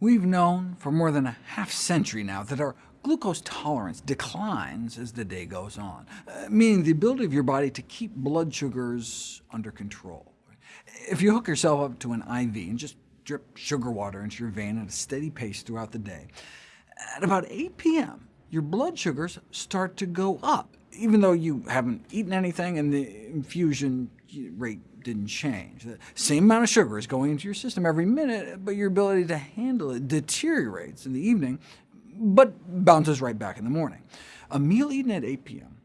We've known for more than a half-century now that our glucose tolerance declines as the day goes on, uh, meaning the ability of your body to keep blood sugars under control. If you hook yourself up to an IV and just drip sugar water into your vein at a steady pace throughout the day, at about 8 p.m., your blood sugars start to go up, even though you haven't eaten anything and the infusion rate didn't change. The same amount of sugar is going into your system every minute, but your ability to handle it deteriorates in the evening, but bounces right back in the morning. A meal eaten at 8 p.m.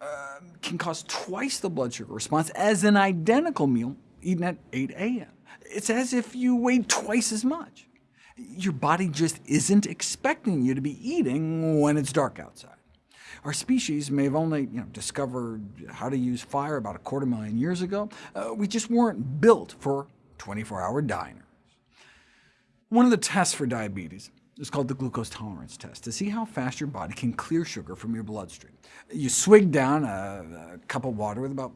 Uh, can cause twice the blood sugar response as an identical meal eaten at 8 a.m. It's as if you weighed twice as much. Your body just isn't expecting you to be eating when it's dark outside. Our species may have only you know, discovered how to use fire about a quarter million years ago. Uh, we just weren't built for 24-hour diners. One of the tests for diabetes is called the glucose tolerance test, to see how fast your body can clear sugar from your bloodstream. You swig down a, a cup of water with about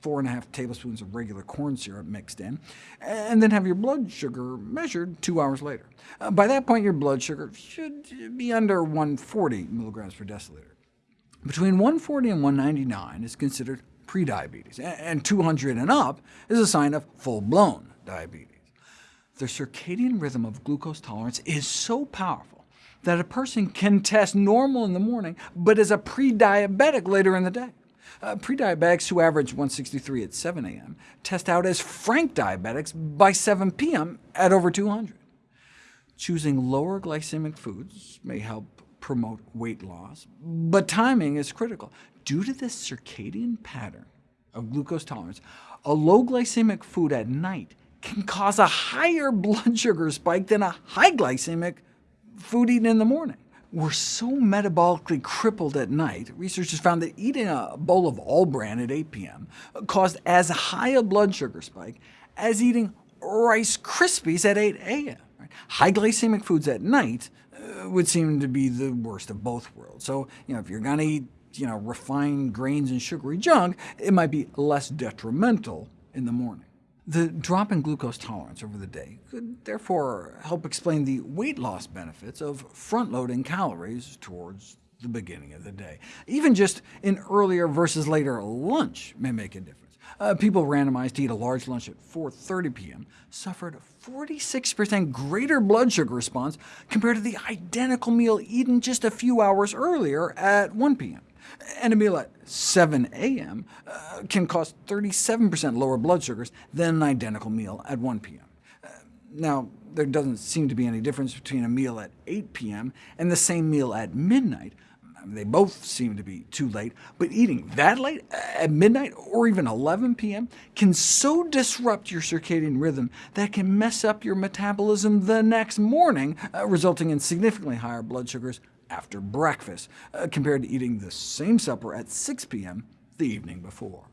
four and a half tablespoons of regular corn syrup mixed in, and then have your blood sugar measured two hours later. Uh, by that point, your blood sugar should be under 140 milligrams per deciliter. Between 140 and 199 is considered prediabetes, and 200 and up is a sign of full-blown diabetes. The circadian rhythm of glucose tolerance is so powerful that a person can test normal in the morning, but is a pre-diabetic later in the day. Uh, pre-diabetics who average 163 at 7 a.m. test out as frank diabetics by 7 p.m. at over 200. Choosing lower glycemic foods may help promote weight loss, but timing is critical. Due to this circadian pattern of glucose tolerance, a low glycemic food at night can cause a higher blood sugar spike than a high glycemic food eaten in the morning. We're so metabolically crippled at night, researchers found that eating a bowl of All-Bran at 8 p.m. caused as high a blood sugar spike as eating Rice Krispies at 8 a.m. High glycemic foods at night would seem to be the worst of both worlds. So you know, if you're going to eat you know, refined grains and sugary junk, it might be less detrimental in the morning. The drop in glucose tolerance over the day could therefore help explain the weight loss benefits of front-loading calories towards the beginning of the day. Even just an earlier versus later lunch may make a difference. Uh, people randomized to eat a large lunch at 4.30 p.m. suffered a 46% greater blood sugar response compared to the identical meal eaten just a few hours earlier at 1 p.m. And a meal at 7 a.m. Uh, can cause 37% lower blood sugars than an identical meal at 1 p.m. Uh, now, there doesn't seem to be any difference between a meal at 8 p.m. and the same meal at midnight, they both seem to be too late, but eating that late, at midnight or even 11 p.m., can so disrupt your circadian rhythm that can mess up your metabolism the next morning, uh, resulting in significantly higher blood sugars after breakfast, uh, compared to eating the same supper at 6 p.m. the evening before.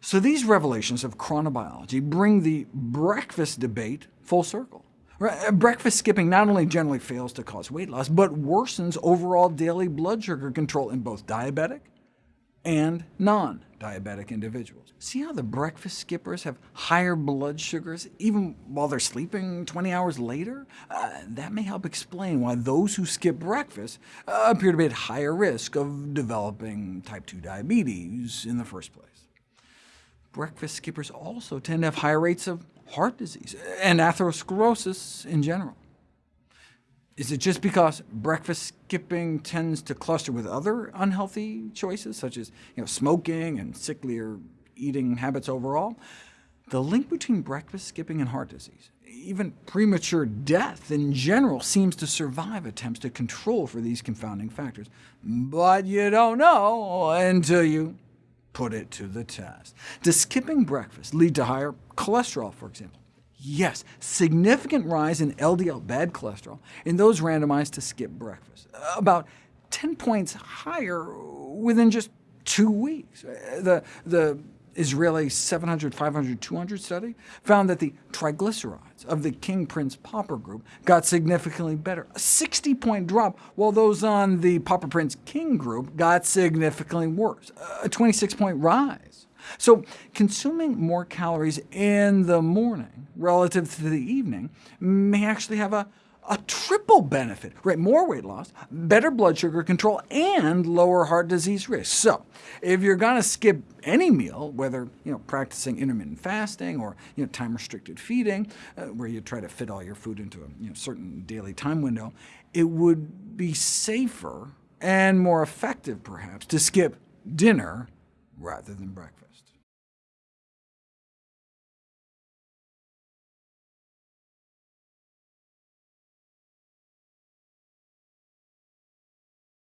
So these revelations of chronobiology bring the breakfast debate full circle. Uh, breakfast skipping not only generally fails to cause weight loss, but worsens overall daily blood sugar control in both diabetic and non-diabetic individuals. See how the breakfast skippers have higher blood sugars even while they're sleeping 20 hours later? Uh, that may help explain why those who skip breakfast uh, appear to be at higher risk of developing type 2 diabetes in the first place. Breakfast skippers also tend to have higher rates of heart disease, and atherosclerosis in general. Is it just because breakfast skipping tends to cluster with other unhealthy choices, such as you know, smoking and sicklier eating habits overall? The link between breakfast skipping and heart disease, even premature death in general, seems to survive attempts to control for these confounding factors. But you don't know until you put it to the test. Does skipping breakfast lead to higher cholesterol, for example? Yes, significant rise in LDL bad cholesterol in those randomized to skip breakfast, uh, about 10 points higher within just two weeks. Uh, the, the Israeli 700, 500, 200 study found that the triglycerides of the King Prince Pauper group got significantly better, a 60-point drop, while those on the Pauper Prince King group got significantly worse, a 26-point rise. So consuming more calories in the morning relative to the evening may actually have a, a triple benefit, right? More weight loss, better blood sugar control, and lower heart disease risk. So if you're going to skip any meal, whether you know, practicing intermittent fasting or you know, time-restricted feeding, uh, where you try to fit all your food into a you know, certain daily time window, it would be safer and more effective, perhaps, to skip dinner rather than breakfast.